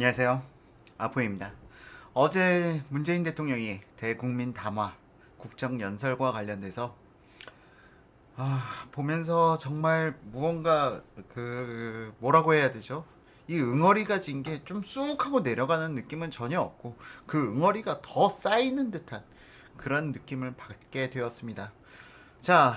안녕하세요. 아포입니다. 어제 문재인 대통령이 대국민 담화 국정연설과 관련돼서 아, 보면서 정말 무언가 그 뭐라고 해야 되죠? 이 응어리가 진 게 좀 쑥 하고 내려가는 느낌은 전혀 없고 그 응어리가 더 쌓이는 듯한 그런 느낌을 받게 되었습니다. 자,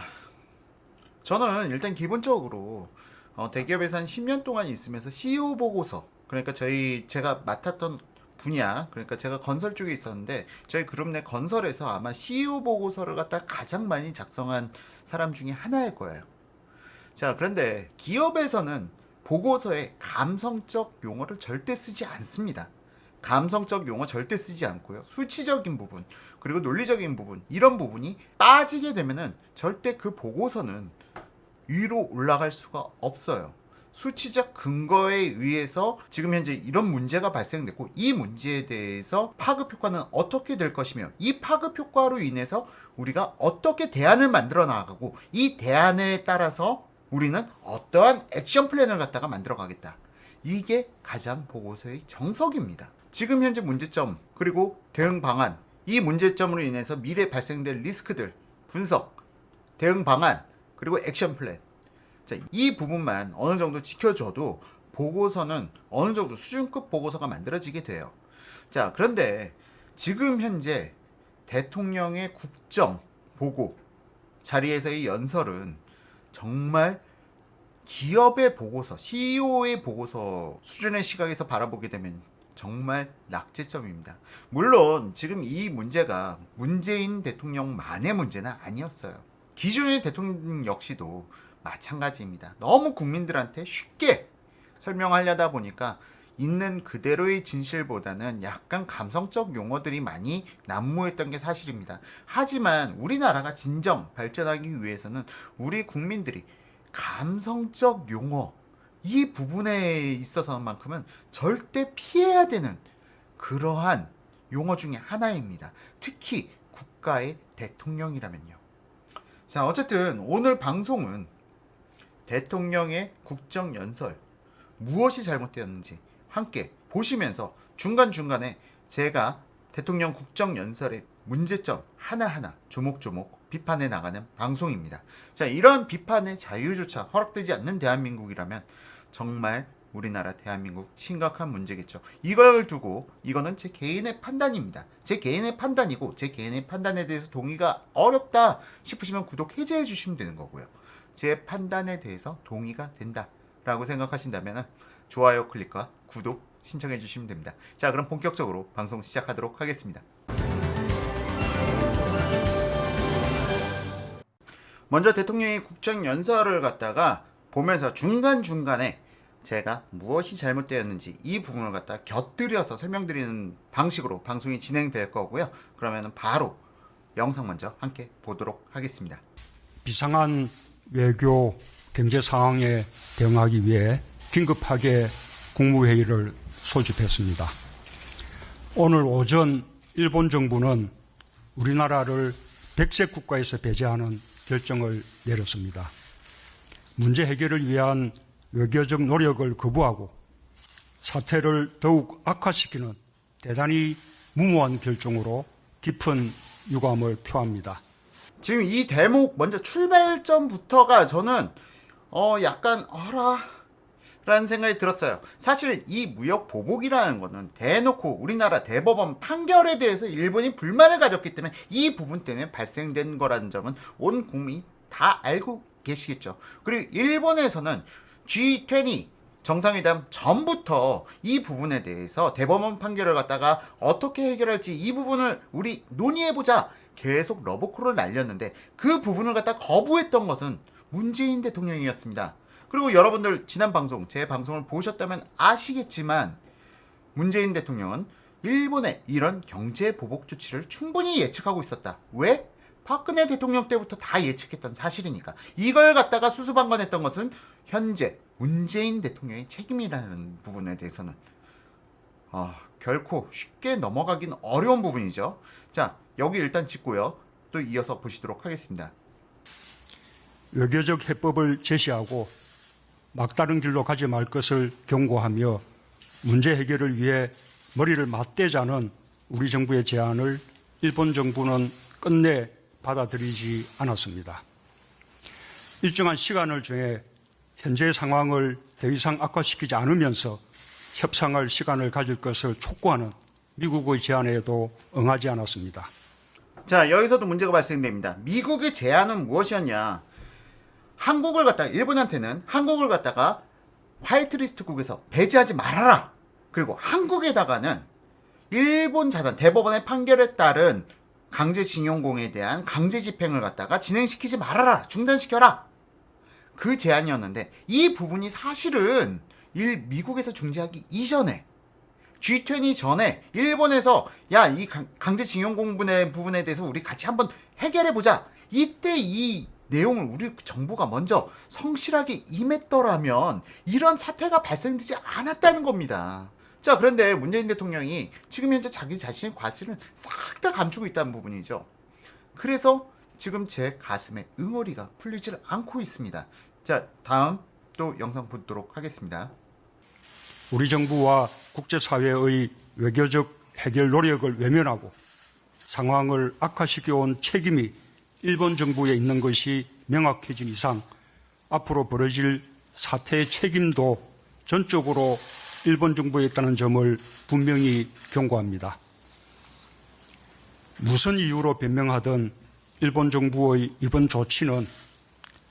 저는 일단 기본적으로 어, 대기업에서 한 10년 동안 있으면서 CEO 보고서 그러니까 저희 제가 맡았던 분야 그러니까 제가 건설 쪽에 있었는데 저희 그룹 내 건설에서 아마 CEO 보고서를 갖다 가장 많이 작성한 사람 중에 하나일 거예요. 자 그런데 기업에서는 보고서에 감성적 용어를 절대 쓰지 않습니다. 감성적 용어 절대 쓰지 않고요. 수치적인 부분 그리고 논리적인 부분 이런 부분이 빠지게 되면은 절대 그 보고서는 위로 올라갈 수가 없어요. 수치적 근거에 의해서 지금 현재 이런 문제가 발생됐고 이 문제에 대해서 파급 효과는 어떻게 될 것이며 이 파급 효과로 인해서 우리가 어떻게 대안을 만들어 나가고 이 대안에 따라서 우리는 어떠한 액션 플랜을 갖다가 만들어 가겠다. 이게 가장 보고서의 정석입니다. 지금 현재 문제점 그리고 대응 방안 이 문제점으로 인해서 미래 발생될 리스크들 분석 대응 방안 그리고 액션 플랜 자, 이 부분만 어느 정도 지켜줘도 보고서는 어느 정도 수준급 보고서가 만들어지게 돼요. 자, 그런데 지금 현재 대통령의 국정 보고 자리에서의 연설은 정말 기업의 보고서, CEO의 보고서 수준의 시각에서 바라보게 되면 정말 낙제점입니다. 물론 지금 이 문제가 문재인 대통령만의 문제는 아니었어요. 기존의 대통령 역시도 마찬가지입니다. 너무 국민들한테 쉽게 설명하려다 보니까 있는 그대로의 진실보다는 약간 감성적 용어들이 많이 난무했던 게 사실입니다. 하지만 우리나라가 진정 발전하기 위해서는 우리 국민들이 감성적 용어 이 부분에 있어서만큼은 절대 피해야 되는 그러한 용어 중에 하나입니다. 특히 국가의 대통령이라면요. 자, 어쨌든 오늘 방송은 대통령의 국정연설 무엇이 잘못되었는지 함께 보시면서 중간중간에 제가 대통령 국정연설의 문제점 하나하나 조목조목 비판해 나가는 방송입니다. 자, 이러한 비판의 자유조차 허락되지 않는 대한민국이라면 정말 우리나라 대한민국 심각한 문제겠죠. 이걸 두고 이거는 제 개인의 판단입니다. 제 개인의 판단이고 제 개인의 판단에 대해서 동의가 어렵다 싶으시면 구독 해제해 주시면 되는 거고요. 제 판단에 대해서 동의가 된다 라고 생각하신다면 좋아요 클릭과 구독 신청해 주시면 됩니다. 자 그럼 본격적으로 방송 시작하도록 하겠습니다. 먼저 대통령이 국정연설을 갖다가 보면서 중간중간에 제가 무엇이 잘못되었는지 이 부분을 갖다 곁들여서 설명드리는 방식으로 방송이 진행될 거고요. 그러면 바로 영상 먼저 함께 보도록 하겠습니다. 비상한 외교 경제 상황에 대응하기 위해 긴급하게 국무회의를 소집했습니다. 오늘 오전 일본 정부는 우리나라를 백색 국가에서 배제하는 결정을 내렸습니다. 문제 해결을 위한 외교적 노력을 거부하고 사태를 더욱 악화시키는 대단히 무모한 결정으로 깊은 유감을 표합니다. 지금 이 대목 먼저 출발점부터가 저는 어 약간 어라 라는 생각이 들었어요. 사실 이 무역 보복이라는 거는 대놓고 우리나라 대법원 판결에 대해서 일본이 불만을 가졌기 때문에 이 부분 때문에 발생된 거라는 점은 온 국민이 다 알고 계시겠죠. 그리고 일본에서는 G20 정상회담 전부터 이 부분에 대해서 대법원 판결을 갖다가 어떻게 해결할지 이 부분을 우리 논의해보자 계속 러브콜을 날렸는데 그 부분을 갖다 거부했던 것은 문재인 대통령이었습니다. 그리고 여러분들 지난 방송 제 방송을 보셨다면 아시겠지만 문재인 대통령은 일본의 이런 경제 보복 조치를 충분히 예측하고 있었다. 왜? 박근혜 대통령 때부터 다 예측했던 사실이니까. 이걸 갖다가 수수방관했던 것은 현재 문재인 대통령의 책임이라는 부분에 대해서는 아, 결코 쉽게 넘어가긴 어려운 부분이죠. 자, 여기 일단 짚고요. 또 이어서 보시도록 하겠습니다. 외교적 해법을 제시하고 막다른 길로 가지 말 것을 경고하며 문제 해결을 위해 머리를 맞대자는 우리 정부의 제안을 일본 정부는 끝내 받아들이지 않았습니다. 일정한 시간을 정해 현재 상황을 더 이상 악화시키지 않으면서 협상할 시간을 가질 것을 촉구하는 미국의 제안에도 응하지 않았습니다. 자, 여기서도 문제가 발생됩니다. 미국의 제안은 무엇이었냐? 한국을 갖다가 일본한테는 한국을 갖다가 화이트리스트국에서 배제하지 말아라. 그리고 한국에다가는 일본 자산 대법원의 판결에 따른 강제징용공에 대한 강제 집행을 갖다가 진행시키지 말아라. 중단시켜라. 그 제안이었는데 이 부분이 사실은 일 미국에서 중재하기 이전에 G20 전에 일본에서 야 이 강제징용 공분의 부분에 대해서 우리 같이 한번 해결해 보자. 이때 이 내용을 우리 정부가 먼저 성실하게 임했더라면 이런 사태가 발생되지 않았다는 겁니다. 자 그런데 문재인 대통령이 지금 현재 자기 자신의 과실을 싹 다 감추고 있다는 부분이죠. 그래서 지금 제 가슴에 응어리가 풀리질 않고 있습니다. 자 다음 또 영상 보도록 하겠습니다. 우리 정부와 국제사회의 외교적 해결 노력을 외면하고 상황을 악화시켜온 책임이 일본 정부에 있는 것이 명확해진 이상 앞으로 벌어질 사태의 책임도 전적으로 일본 정부에 있다는 점을 분명히 경고합니다. 무슨 이유로 변명하든 일본 정부의 이번 조치는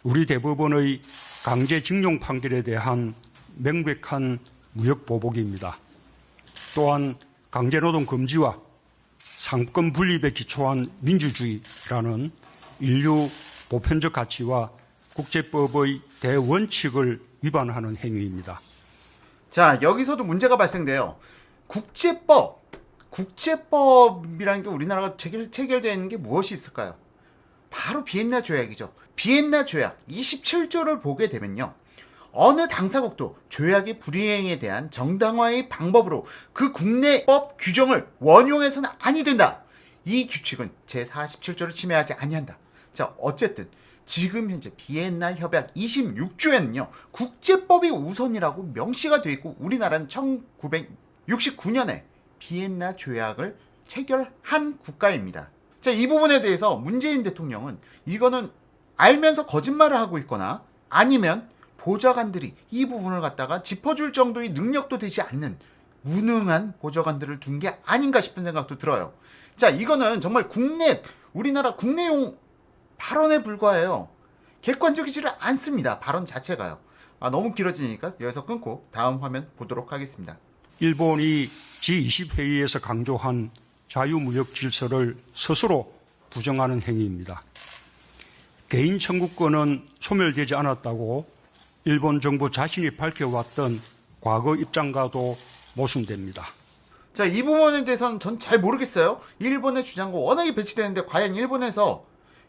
우리 대법원의 강제징용 판결에 대한 명백한 무역 보복입니다. 또한 강제노동 금지와 상권 분립에 기초한 민주주의라는 인류 보편적 가치와 국제법의 대원칙을 위반하는 행위입니다. 자, 여기서도 문제가 발생돼요. 국제법, 국제법이라는 게 우리나라가 체결, 체결되어 있는 게 무엇이 있을까요? 바로 비엔나 조약이죠. 비엔나 조약 27조를 보게 되면요. 어느 당사국도 조약의 불이행에 대한 정당화의 방법으로 그 국내법 규정을 원용해서는 아니 된다. 이 규칙은 제47조를 침해하지 아니한다. 자, 어쨌든 지금 현재 비엔나 협약 26조에는요. 국제법이 우선이라고 명시가 되어 있고 우리나라는 1969년에 비엔나 조약을 체결한 국가입니다. 자, 이 부분에 대해서 문재인 대통령은 이거는 알면서 거짓말을 하고 있거나 아니면 보좌관들이 이 부분을 갖다가 짚어줄 정도의 능력도 되지 않는 무능한 보좌관들을 둔 게 아닌가 싶은 생각도 들어요. 자, 이거는 정말 국내, 우리나라 국내용 발언에 불과해요. 객관적이지를 않습니다. 발언 자체가요. 아, 너무 길어지니까 여기서 끊고 다음 화면 보도록 하겠습니다. 일본이 G20 회의에서 강조한 자유무역 질서를 스스로 부정하는 행위입니다. 개인 청구권은 소멸되지 않았다고 일본 정부 자신이 밝혀왔던 과거 입장과도 모순됩니다. 자, 이 부분에 대해서는 전 잘 모르겠어요. 일본의 주장과 워낙에 배치되는데 과연 일본에서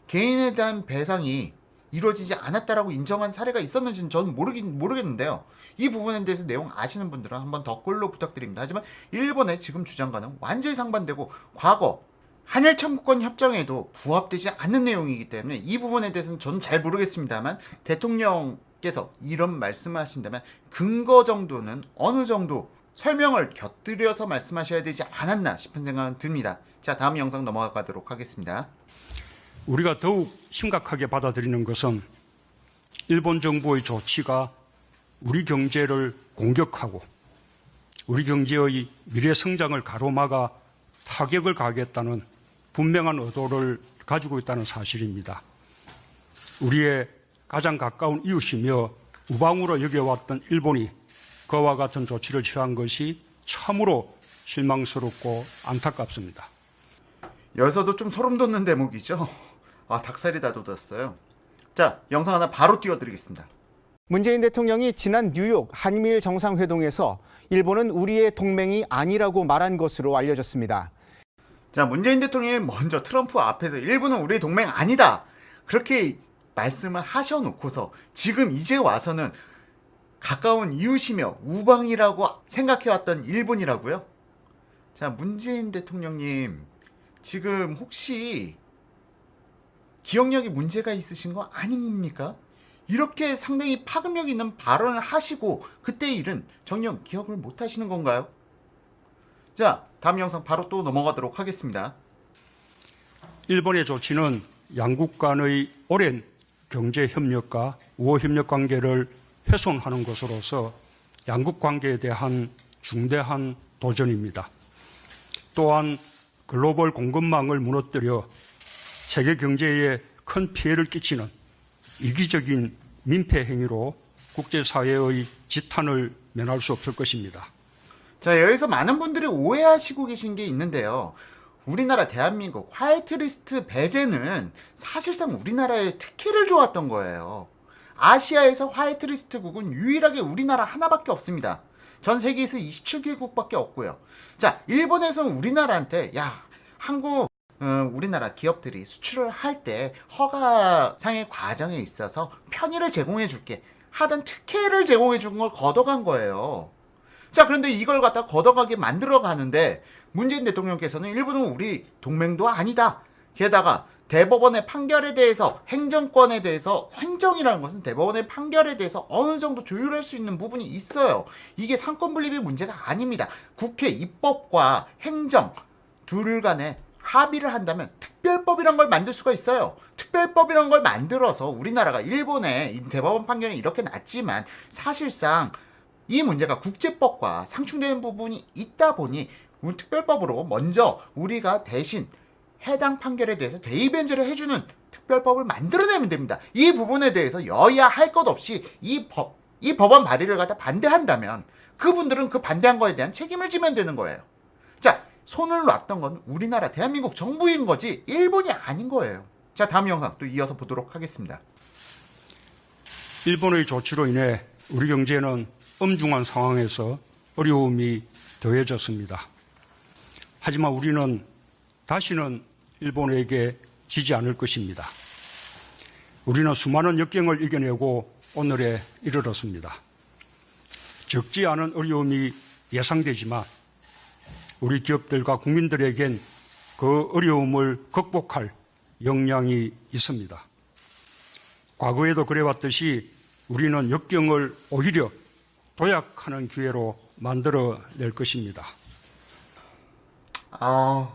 개인에 대한 배상이 이루어지지 않았다라고 인정한 사례가 있었는지는 저는 모르긴 모르겠는데요. 이 부분에 대해서 내용 아시는 분들은 한번 댓글로 부탁드립니다. 하지만 일본의 지금 주장과는 완전히 상반되고 과거 한일 청구권 협정에도 부합되지 않는 내용이기 때문에 이 부분에 대해서는 저는 잘 모르겠습니다만 대통령 께서 이런 말씀하신다면 근거 정도는 어느 정도 설명을 곁들여서 말씀하셔야 되지 않았나 싶은 생각은 듭니다. 자 다음 영상 넘어가도록 하겠습니다. 우리가 더욱 심각하게 받아들이는 것은 일본 정부의 조치가 우리 경제를 공격하고 우리 경제의 미래 성장을 가로막아 타격을 가하겠다는 분명한 의도를 가지고 있다는 사실입니다. 우리의 가장 가까운 이웃이며 우방으로 여겨왔던 일본이 그와 같은 조치를 취한 것이 참으로 실망스럽고 안타깝습니다. 여기서도 좀 소름 돋는 대목이죠. 아, 닭살이 다 돋았어요. 자, 영상 하나 바로 띄워드리겠습니다. 문재인 대통령이 지난 뉴욕 한미일 정상회동에서 일본은 우리의 동맹이 아니라고 말한 것으로 알려졌습니다. 자, 문재인 대통령이 먼저 트럼프 앞에서 일본은 우리의 동맹 아니다. 그렇게 말씀을 하셔놓고서 지금 이제 와서는 가까운 이웃이며 우방이라고 생각해왔던 일본이라고요? 자, 문재인 대통령님, 지금 혹시 기억력에 문제가 있으신 거 아닙니까? 이렇게 상당히 파급력 있는 발언을 하시고 그때 일은 정녕 기억을 못 하시는 건가요? 자, 다음 영상 바로 또 넘어가도록 하겠습니다. 일본의 조치는 양국 간의 오랜 경제 협력과 우호 협력 관계를 훼손하는 것으로서 양국 관계에 대한 중대한 도전입니다. 또한 글로벌 공급망을 무너뜨려 세계 경제에 큰 피해를 끼치는 이기적인 민폐 행위로 국제사회의 지탄을 면할 수 없을 것입니다. 자, 여기서 많은 분들이 오해하시고 계신 게 있는데요. 우리나라 대한민국 화이트리스트 배제는 사실상 우리나라의 특혜를 줘왔던 거예요. 아시아에서 화이트리스트국은 유일하게 우리나라 하나밖에 없습니다. 전 세계에서 27개국밖에 없고요. 자, 일본에서는 우리나라한테 야, 한국 어, 우리나라 기업들이 수출을 할 때 허가상의 과정에 있어서 편의를 제공해 줄게 하던 특혜를 제공해 준 걸 걷어간 거예요. 자, 그런데 이걸 갖다 걷어가게 만들어 가는데 문재인 대통령께서는 일본은 우리 동맹도 아니다. 게다가 대법원의 판결에 대해서 행정권에 대해서 행정이라는 것은 대법원의 판결에 대해서 어느 정도 조율할 수 있는 부분이 있어요. 이게 상권 분립의 문제가 아닙니다. 국회 입법과 행정 둘 간에 합의를 한다면 특별법이란 걸 만들 수가 있어요. 특별법이란 걸 만들어서 우리나라가 일본의 이 대법원 판결이 이렇게 났지만 사실상 이 문제가 국제법과 상충되는 부분이 있다 보니 특별법으로 먼저 우리가 대신 해당 판결에 대해서 대의변제를 해주는 특별법을 만들어내면 됩니다. 이 부분에 대해서 여야 할 것 없이 이 법, 이 법안 발의를 갖다 반대한다면 그분들은 그 반대한 거에 대한 책임을 지면 되는 거예요. 자, 손을 놨던 건 우리나라 대한민국 정부인 거지 일본이 아닌 거예요. 자, 다음 영상 또 이어서 보도록 하겠습니다. 일본의 조치로 인해 우리 경제는 엄중한 상황에서 어려움이 더해졌습니다. 하지만 우리는 다시는 일본에게 지지 않을 것입니다. 우리는 수많은 역경을 이겨내고 오늘에 이르렀습니다. 적지 않은 어려움이 예상되지만 우리 기업들과 국민들에겐 그 어려움을 극복할 역량이 있습니다. 과거에도 그래왔듯이 우리는 역경을 오히려 도약하는 기회로 만들어낼 것입니다. 아,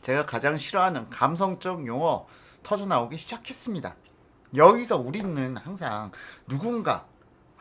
제가 가장 싫어하는 감성적 용어 터져 나오기 시작했습니다. 여기서 우리는 항상 누군가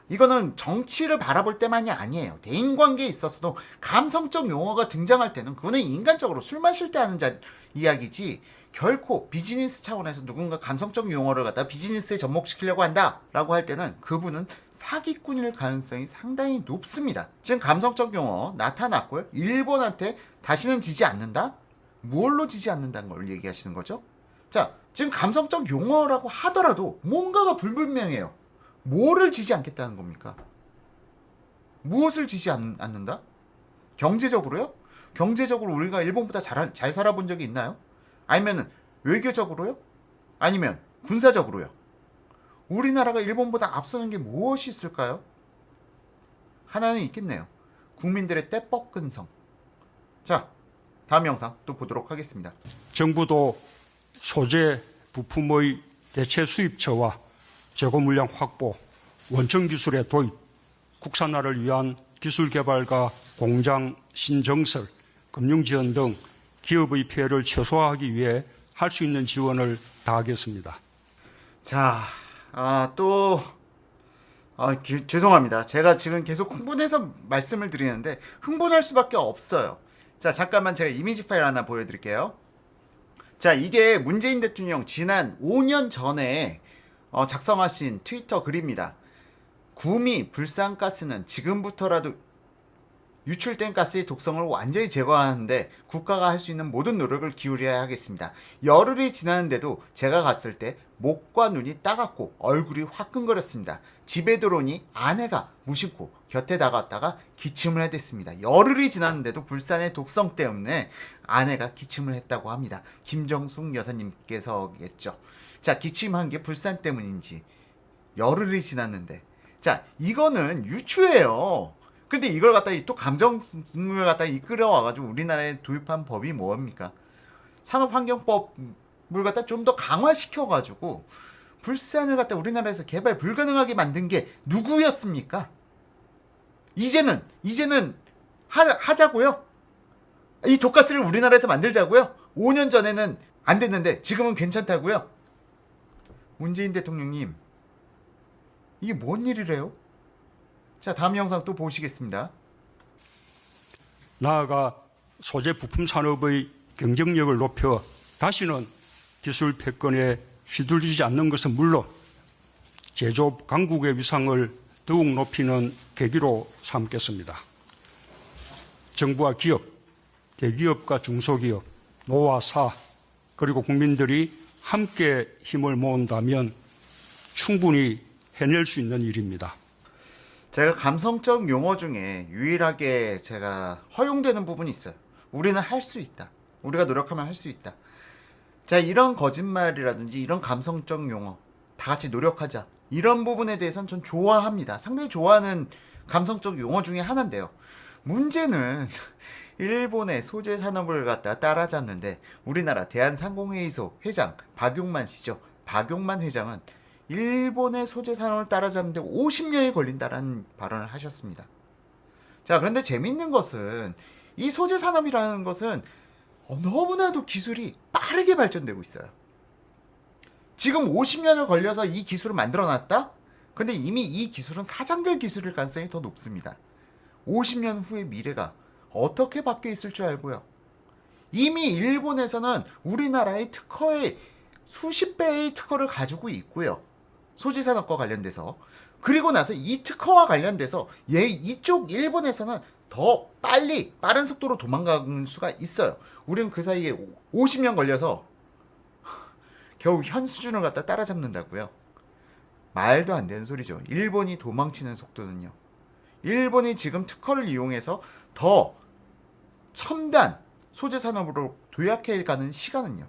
이거는 정치를 바라볼 때만이 아니에요. 대인 관계에 있어서도 감성적 용어가 등장할 때는 그거는 인간적으로 술 마실 때 하는 자, 이야기지 결코 비즈니스 차원에서 누군가 감성적 용어를 갖다 비즈니스에 접목시키려고 한다 라고 할 때는 그분은 사기꾼일 가능성이 상당히 높습니다. 지금 감성적 용어 나타났고요. 일본한테 다시는 지지 않는다? 뭘로 지지 않는다는 걸 얘기하시는 거죠? 자, 지금 감성적 용어라고 하더라도 뭔가가 불분명해요. 뭐를 지지 않겠다는 겁니까? 무엇을 지지 않, 않는다? 경제적으로요? 경제적으로 우리가 일본보다 잘, 잘 살아본 적이 있나요? 아니면 외교적으로요? 아니면 군사적으로요? 우리나라가 일본보다 앞서는 게 무엇이 있을까요? 하나는 있겠네요. 국민들의 떼뻑근성. 자, 다음 영상 또 보도록 하겠습니다. 정부도 소재 부품의 대체 수입처와 재고 물량 확보, 원천 기술의 도입, 국산화를 위한 기술 개발과 공장 신정설, 금융 지원 등 기업의 피해를 최소화하기 위해 할 수 있는 지원을 다하겠습니다. 자, 아, 또, 아, 기- 죄송합니다. 제가 지금 계속 흥분해서 말씀을 드리는데, 흥분할 수밖에 없어요. 자, 잠깐만 제가 이미지 파일 하나 보여드릴게요. 자, 이게 문재인 대통령 지난 5년 전에 어, 작성하신 트위터 글입니다. 구미 불산가스는 지금부터라도 유출된 가스의 독성을 완전히 제거하는데 국가가 할 수 있는 모든 노력을 기울여야 하겠습니다. 열흘이 지났는데도 제가 갔을 때 목과 눈이 따갑고 얼굴이 화끈거렸습니다. 집에 들어오니 아내가 무심코 곁에 다가왔다가 기침을 해댔습니다. 열흘이 지났는데도 불산의 독성 때문에 아내가 기침을 했다고 합니다. 김정숙 여사님께서겠죠. 자, 기침한 게 불산 때문인지 열흘이 지났는데 자, 이거는 유추예요. 근데 이걸 갖다 또 감정을 갖다 이끌어와 가지고 우리나라에 도입한 법이 뭐입니까? 산업환경법을 갖다 좀 더 강화시켜 가지고 불산을 갖다 우리나라에서 개발 불가능하게 만든 게 누구였습니까? 이제는 이제는 하, 하자고요. 이 독가스를 우리나라에서 만들자고요. 5년 전에는 안 됐는데 지금은 괜찮다고요. 문재인 대통령님 이게 뭔 일이래요? 자 다음 영상 또 보시겠습니다. 나아가 소재 부품 산업의 경쟁력을 높여 다시는 기술 패권에 휘둘리지 않는 것은 물론 제조업 강국의 위상을 더욱 높이는 계기로 삼겠습니다. 정부와 기업, 대기업과 중소기업, 노와 사, 그리고 국민들이 함께 힘을 모은다면 충분히 해낼 수 있는 일입니다. 제가 감성적 용어 중에 유일하게 제가 허용되는 부분이 있어요. 우리는 할 수 있다. 우리가 노력하면 할 수 있다. 자, 이런 거짓말이라든지 이런 감성적 용어 다 같이 노력하자. 이런 부분에 대해서는 전 좋아합니다. 상당히 좋아하는 감성적 용어 중에 하나인데요. 문제는 일본의 소재 산업을 갖다 따라잡는데 우리나라 대한상공회의소 회장 박용만 씨죠. 박용만 회장은 일본의 소재 산업을 따라잡는데 50년이 걸린다라는 발언을 하셨습니다. 자, 그런데 재밌는 것은 이 소재 산업이라는 것은 어, 너무나도 기술이 빠르게 발전되고 있어요. 지금 50년을 걸려서 이 기술을 만들어 놨다? 근데 이미 이 기술은 사장될 기술일 가능성이 더 높습니다. 50년 후의 미래가 어떻게 바뀌어 있을 줄 알고요. 이미 일본에서는 우리나라의 특허의 수십 배의 특허를 가지고 있고요. 소재 산업과 관련돼서 그리고 나서 이 특허와 관련돼서 얘 이쪽 일본에서는 더 빨리 빠른 속도로 도망갈 수가 있어요. 우리는 그 사이에 50년 걸려서 겨우 현 수준을 갖다 따라잡는다고요. 말도 안 되는 소리죠. 일본이 도망치는 속도는요. 일본이 지금 특허를 이용해서 더 첨단 소재 산업으로 도약해가는 시간은요.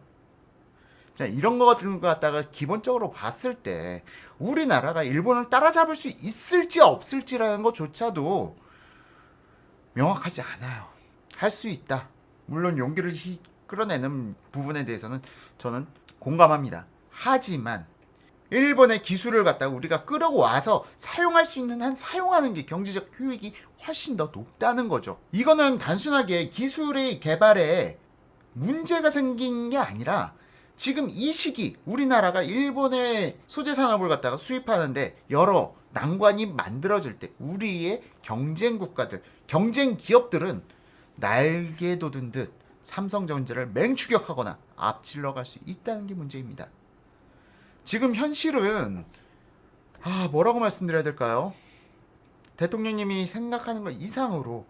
자, 이런 거 같은 거 갖다가 기본적으로 봤을 때 우리나라가 일본을 따라잡을 수 있을지 없을지라는 것조차도 명확하지 않아요. 할 수 있다. 물론 용기를 히- 끌어내는 부분에 대해서는 저는 공감합니다. 하지만 일본의 기술을 갖다가 우리가 끌어와서 사용할 수 있는 한 사용하는 게 경제적 효익이 훨씬 더 높다는 거죠. 이거는 단순하게 기술의 개발에 문제가 생긴 게 아니라 지금 이 시기 우리나라가 일본의 소재 산업을 갖다가 수입하는데 여러 난관이 만들어질 때 우리의 경쟁 국가들, 경쟁 기업들은 날개 돋은 듯 삼성전자를 맹추격하거나 앞질러 갈 수 있다는 게 문제입니다. 지금 현실은 아 뭐라고 말씀드려야 될까요? 대통령님이 생각하는 것 이상으로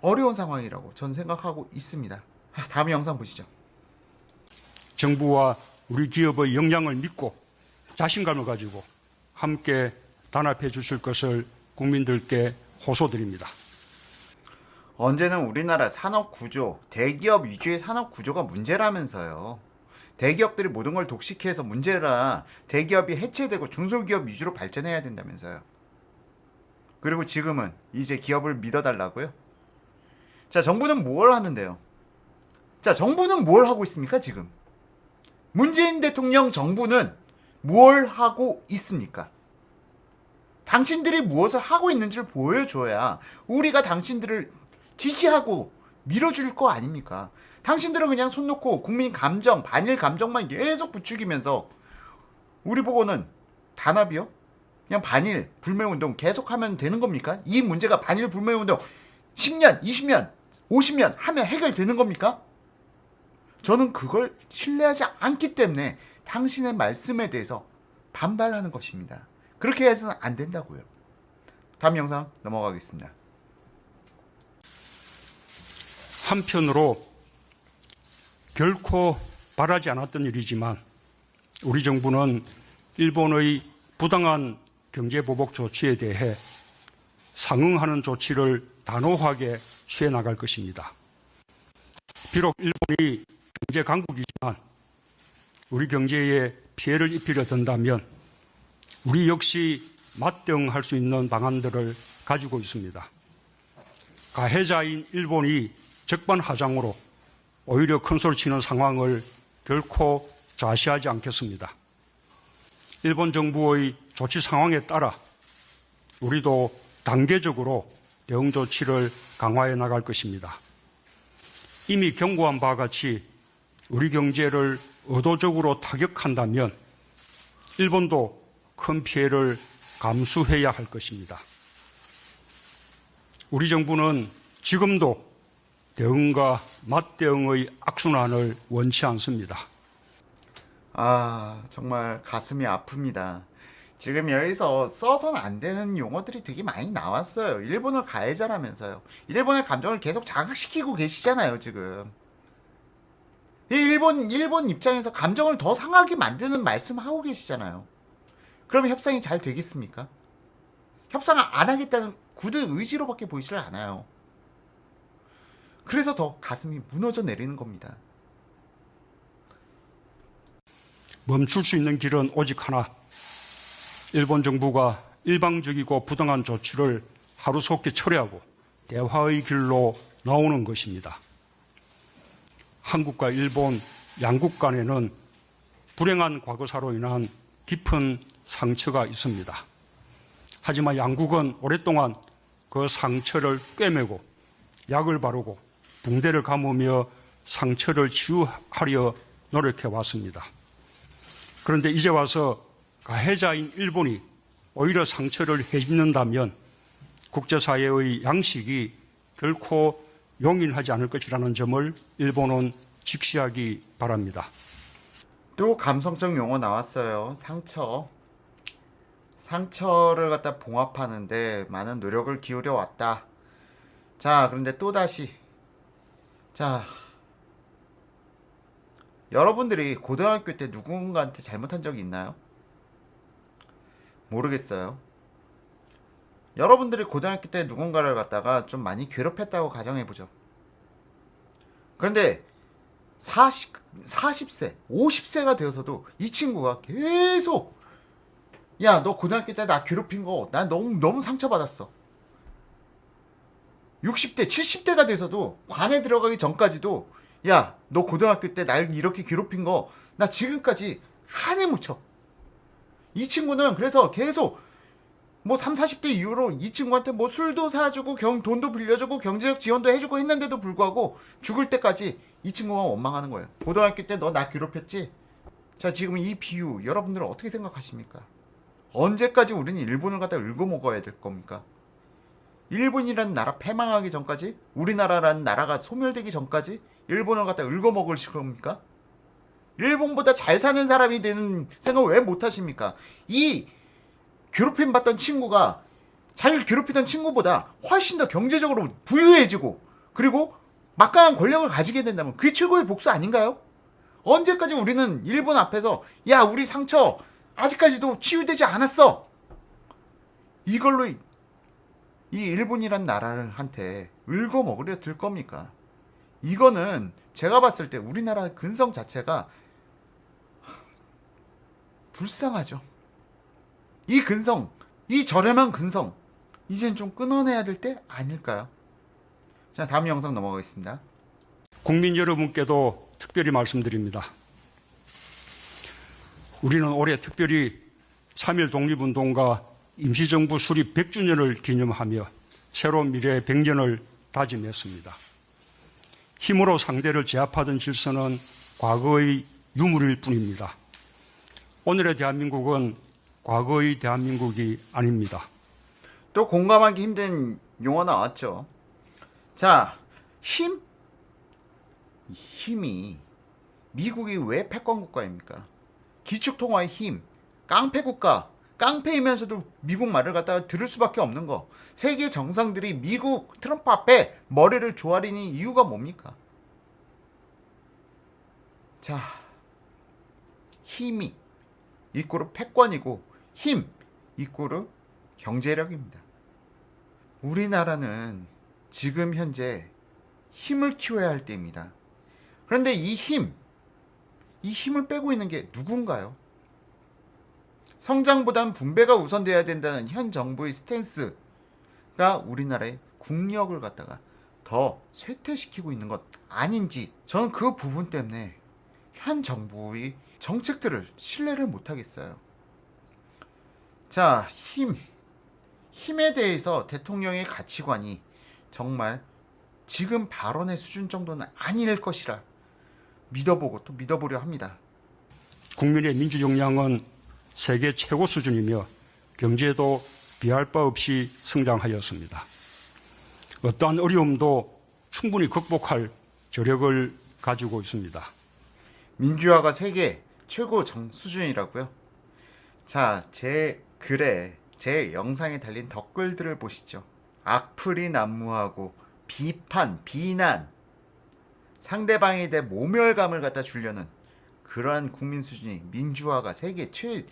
어려운 상황이라고 전 생각하고 있습니다. 아, 다음 영상 보시죠. 정부와 우리 기업의 역량을 믿고 자신감을 가지고 함께 단합해 주실 것을 국민들께 호소드립니다. 언제는 우리나라 산업 구조, 대기업 위주의 산업 구조가 문제라면서요. 대기업들이 모든 걸 독식해서 문제라 대기업이 해체되고 중소기업 위주로 발전해야 된다면서요. 그리고 지금은 이제 기업을 믿어달라고요? 자, 정부는 뭘 하는데요? 자, 정부는 뭘 하고 있습니까, 지금? 문재인 대통령 정부는 뭘 하고 있습니까? 당신들이 무엇을 하고 있는지를 보여줘야 우리가 당신들을 지지하고 밀어줄 거 아닙니까? 당신들은 그냥 손 놓고 국민 감정, 반일 감정만 계속 부추기면서 우리 보고는 단합이요? 그냥 반일 불매운동 계속하면 되는 겁니까? 이 문제가 반일 불매운동 10년, 20년, 50년 하면 해결되는 겁니까? 저는 그걸 신뢰하지 않기 때문에 당신의 말씀에 대해서 반발하는 것입니다. 그렇게 해서는 안 된다고요. 다음 영상 넘어가겠습니다. 한편으로 결코 바라지 않았던 일이지만 우리 정부는 일본의 부당한 경제 보복 조치에 대해 상응하는 조치를 단호하게 취해 나갈 것입니다. 비록 일본이 경제 강국이지만 우리 경제에 피해를 입히려 든다면 우리 역시 맞대응할 수 있는 방안들을 가지고 있습니다. 가해자인 일본이 적반하장으로 오히려 큰 소리 치는 상황을 결코 좌시하지 않겠습니다. 일본 정부의 조치 상황에 따라 우리도 단계적으로 대응 조치를 강화해 나갈 것입니다. 이미 경고한 바와 같이 우리 경제를 의도적으로 타격한다면 일본도 큰 피해를 감수해야 할 것입니다. 우리 정부는 지금도 대응과 맞대응의 악순환을 원치 않습니다. 아, 정말 가슴이 아픕니다. 지금 여기서 써서는 안 되는 용어들이 되게 많이 나왔어요. 일본을 가해자라면서요. 일본의 감정을 계속 자극시키고 계시잖아요, 지금. 이 일본, 일본 입장에서 감정을 더 상하게 만드는 말씀 하고 계시잖아요. 그러면 협상이 잘 되겠습니까? 협상을 안 하겠다는 굳은 의지로밖에 보이질 않아요. 그래서 더 가슴이 무너져 내리는 겁니다. 멈출 수 있는 길은 오직 하나. 일본 정부가 일방적이고 부당한 조치를 하루속히 철회하고 대화의 길로 나오는 것입니다. 한국과 일본 양국 간에는 불행한 과거사로 인한 깊은 상처가 있습니다. 하지만 양국은 오랫동안 그 상처를 꿰매고 약을 바르고 붕대를 감으며 상처를 치유하려 노력해 왔습니다. 그런데 이제 와서 가해자인 일본이 오히려 상처를 해집는다면 국제사회의 양식이 결코 용인하지 않을 것이라는 점을 일본은 직시하기 바랍니다. 또 감성적 용어 나왔어요. 상처. 상처를 갖다 봉합하는데 많은 노력을 기울여 왔다. 자, 그런데 또 다시 자 여러분들이 고등학교 때 누군가한테 잘못한 적이 있나요? 모르겠어요. 여러분들이 고등학교 때 누군가를 갖다가 좀 많이 괴롭혔다고 가정해보죠. 그런데 40, 40세, 50세가 되어서도 이 친구가 계속 야, 너 고등학교 때 나 괴롭힌 거, 나 너무, 너무 상처받았어. 60대, 70대가 돼서도 관에 들어가기 전까지도 야, 너 고등학교 때 날 이렇게 괴롭힌 거, 나 지금까지 한해 묻혀. 이 친구는 그래서 계속 뭐 3, 40대 이후로 이 친구한테 뭐 술도 사주고 경, 돈도 빌려주고 경제적 지원도 해주고 했는데도 불구하고 죽을 때까지 이 친구가 원망하는 거예요. 고등학교 때 너 나 괴롭혔지? 자, 지금 이 비유 여러분들은 어떻게 생각하십니까? 언제까지 우리는 일본을 갖다 읊어 먹어야 될 겁니까? 일본이라는 나라 패망하기 전까지 우리나라라는 나라가 소멸되기 전까지 일본을 갖다 읊어 먹을 겁니까? 일본보다 잘 사는 사람이 되는 생각을 왜 못 하십니까? 이 괴롭힘 받던 친구가 잘 괴롭히던 친구보다 훨씬 더 경제적으로 부유해지고 그리고 막강한 권력을 가지게 된다면 그게 최고의 복수 아닌가요? 언제까지 우리는 일본 앞에서 야 우리 상처 아직까지도 치유되지 않았어 이걸로 이 일본이란 나라를 한테 읊어 먹으려 들 겁니까? 이거는 제가 봤을 때 우리나라 근성 자체가 불쌍하죠. 이 근성, 이 저렴한 근성, 이젠 좀 끊어내야 될 때 아닐까요? 자, 다음 영상 넘어가겠습니다. 국민 여러분께도 특별히 말씀드립니다. 우리는 올해 특별히 3.1 독립운동과 임시정부 수립 100주년을 기념하며 새로운 미래의 100년을 다짐했습니다. 힘으로 상대를 제압하던 질서는 과거의 유물일 뿐입니다. 오늘의 대한민국은 과거의 대한민국이 아닙니다. 또 공감하기 힘든 용어 나왔죠. 자, 힘? 이 힘이 미국이 왜 패권 국가입니까? 기축통화의 힘, 깡패 국가, 깡패이면서도 미국 말을 갖다가 들을 수밖에 없는 거. 세계 정상들이 미국 트럼프 앞에 머리를 조아리는 이유가 뭡니까? 자, 힘이 이꼬르 패권이고 힘 이꼬르 경제력입니다. 우리나라는 지금 현재 힘을 키워야 할 때입니다. 그런데 이 힘, 이 힘을 빼고 있는 게 누군가요? 성장보단 분배가 우선돼야 된다는 현 정부의 스탠스가 우리나라의 국력을 갖다가 더 쇠퇴시키고 있는 것 아닌지 저는 그 부분 때문에 현 정부의 정책들을 신뢰를 못 하겠어요. 자, 힘. 힘에 대해서 대통령의 가치관이 정말 지금 발언의 수준 정도는 아닐 것이라 믿어보고 또 믿어보려 합니다. 국민의 민주 역량은 세계 최고 수준이며 경제도 비할 바 없이 성장하였습니다. 어떠한 어려움도 충분히 극복할 저력을 가지고 있습니다. 민주화가 세계 최고 정 수준이라고요? 자, 제 글에 제 영상에 달린 댓글들을 보시죠. 악플이 난무하고 비판, 비난, 상대방에 대해 모멸감을 갖다 주려는 그러한 국민 수준이 민주화가 세계 최,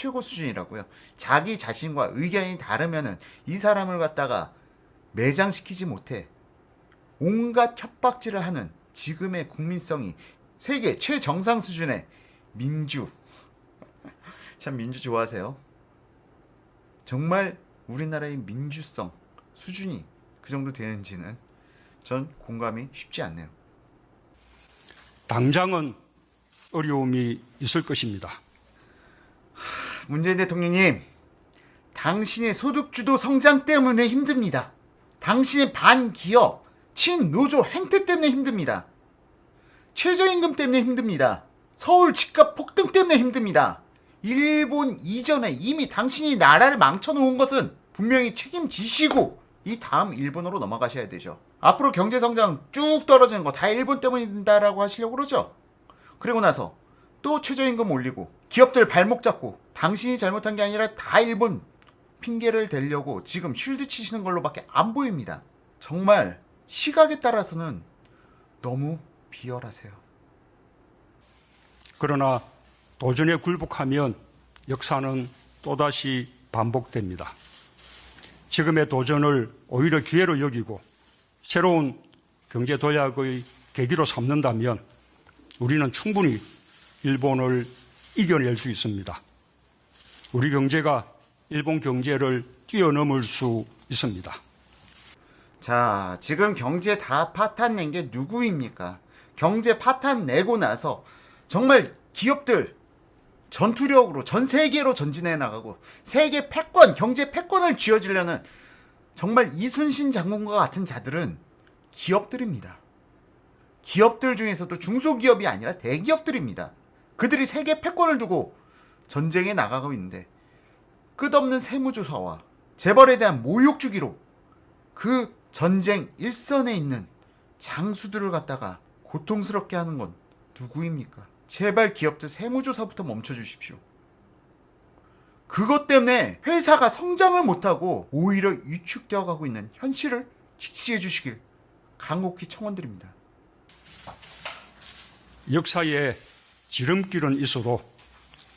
최고 수준이라고요. 자기 자신과 의견이 다르면은 이 사람을 갖다가 매장시키지 못해 온갖 협박질을 하는 지금의 국민성이 세계 최정상 수준의 민주. 참 민주 좋아하세요. 정말 우리나라의 민주성 수준이 그 정도 되는지는 전 공감이 쉽지 않네요. 당장은 어려움이 있을 것입니다. 문재인 대통령님, 당신의 소득주도 성장 때문에 힘듭니다. 당신의 반기업, 친노조 행태 때문에 힘듭니다. 최저임금 때문에 힘듭니다. 서울 집값 폭등 때문에 힘듭니다. 일본 이전에 이미 당신이 나라를 망쳐놓은 것은 분명히 책임지시고 이 다음 일본으로 넘어가셔야 되죠. 앞으로 경제성장 쭉 떨어지는 거 다 일본 때문이다라고 하시려고 그러죠. 그리고 나서 또 최저임금 올리고 기업들 발목 잡고 당신이 잘못한 게 아니라 다 일본 핑계를 대려고 지금 쉴드 치시는 걸로밖에 안 보입니다. 정말 시각에 따라서는 너무 비열하세요. 그러나 도전에 굴복하면 역사는 또다시 반복됩니다. 지금의 도전을 오히려 기회로 여기고 새로운 경제 도약의 계기로 삼는다면 우리는 충분히 일본을 이겨낼 수 있습니다. 우리 경제가 일본 경제를 뛰어넘을 수 있습니다. 자, 지금 경제 다 파탄 낸 게 누구입니까? 경제 파탄 내고 나서 정말 기업들 전투력으로 전 세계로 전진해 나가고 세계 패권, 경제 패권을 쥐어지려는 정말 이순신 장군과 같은 자들은 기업들입니다. 기업들 중에서도 중소기업이 아니라 대기업들입니다. 그들이 세계 패권을 두고 전쟁에 나가고 있는데 끝없는 세무조사와 재벌에 대한 모욕 주기로 그 전쟁 일선에 있는 장수들을 갖다가 고통스럽게 하는 건 누구입니까? 제발 기업들 세무조사부터 멈춰주십시오. 그것 때문에 회사가 성장을 못하고 오히려 위축되어 가고 있는 현실을 직시해 주시길 간곡히 청원드립니다. 역사에 지름길은 있어도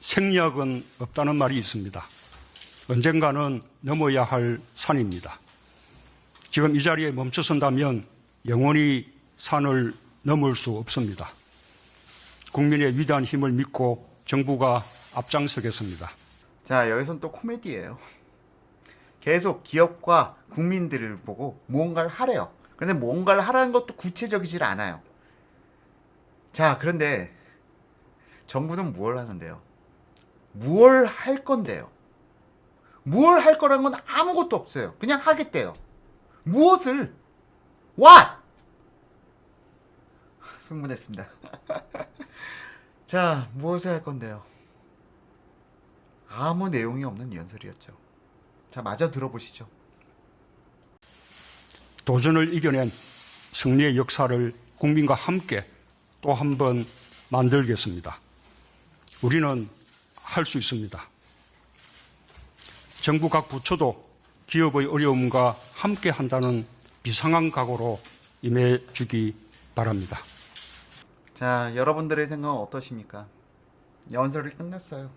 생략은 없다는 말이 있습니다. 언젠가는 넘어야 할 산입니다. 지금 이 자리에 멈춰선다면 영원히 산을 넘을 수 없습니다. 국민의 위대한 힘을 믿고 정부가 앞장서겠습니다. 자, 여기선 또 코미디예요. 계속 기업과 국민들을 보고 무언가를 하래요. 그런데 무언가를 하라는 것도 구체적이질 않아요. 자, 그런데 정부는 무엇을 하는데요? 무엇을 할 건데요? 무엇을 할 거라는 건 아무것도 없어요. 그냥 하겠대요. 무엇을? What? 흥분했습니다. 자, 무엇을 할 건데요? 아무 내용이 없는 연설이었죠. 자, 마저 들어보시죠. 도전을 이겨낸 승리의 역사를 국민과 함께 또 한 번 만들겠습니다. 우리는 할 수 있습니다. 정부 각 부처도 기업의 어려움과 함께 한다는 비상한 각오로 임해 주기 바랍니다. 자, 여러분들의 생각은 어떠십니까? 연설이 끝났어요.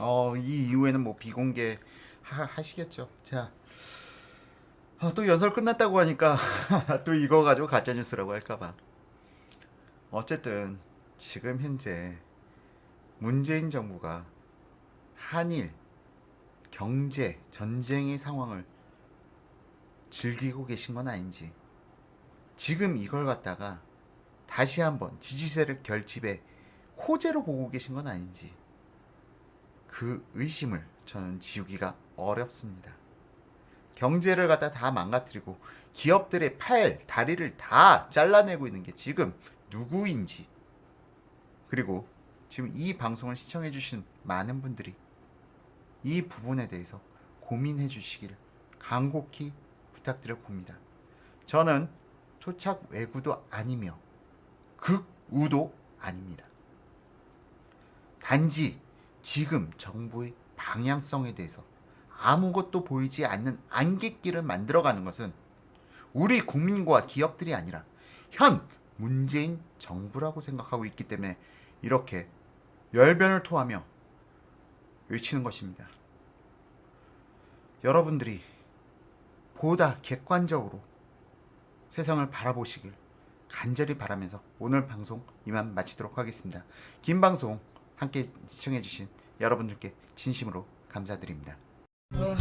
어, 이 이후에는 뭐 비공개 하, 하시겠죠. 자, 아, 또 연설 끝났다고 하니까 또 이거 가지고 가짜 뉴스라고 할까봐. 어쨌든 지금 현재 문재인 정부가 한일 경제 전쟁의 상황을 즐기고 계신 건 아닌지 지금 이걸 갖다가 다시 한번 지지세력 결집의 호재로 보고 계신 건 아닌지 그 의심을 저는 지우기가 어렵습니다. 경제를 갖다 다 망가뜨리고 기업들의 팔, 다리를 다 잘라내고 있는 게 지금 누구인지 그리고 지금 이 방송을 시청해 주신 많은 분들이 이 부분에 대해서 고민해 주시길 간곡히 부탁드려 봅니다. 저는 토착 외구도 아니며 극우도 아닙니다. 단지 지금 정부의 방향성에 대해서 아무것도 보이지 않는 안갯길을 만들어가는 것은 우리 국민과 기업들이 아니라 현 문재인 정부라고 생각하고 있기 때문에 이렇게 열변을 토하며 외치는 것입니다. 여러분들이 보다 객관적으로 세상을 바라보시길 간절히 바라면서 오늘 방송 이만 마치도록 하겠습니다. 긴 방송 함께 시청해주신 여러분들께 진심으로 감사드립니다. Oh,